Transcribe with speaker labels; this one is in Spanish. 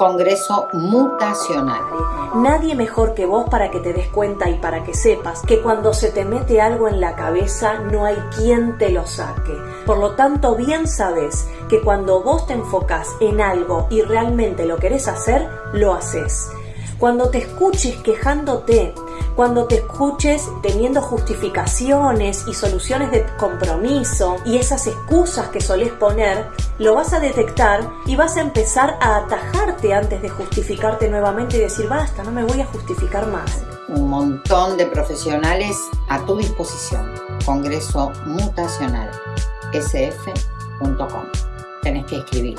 Speaker 1: Congreso Mutacional.
Speaker 2: Nadie mejor que vos para que te des cuenta y para que sepas que cuando se te mete algo en la cabeza no hay quien te lo saque. Por lo tanto, bien sabes que cuando vos te enfocas en algo y realmente lo querés hacer, lo haces. Cuando te escuches quejándote, cuando te escuches teniendo justificaciones y soluciones de compromiso y esas excusas que solés poner, lo vas a detectar y vas a empezar a atajarte antes de justificarte nuevamente y decir, basta, no me voy a justificar más.
Speaker 1: Un montón de profesionales a tu disposición. Congreso Mutacional, sf.com. Tenés que escribir.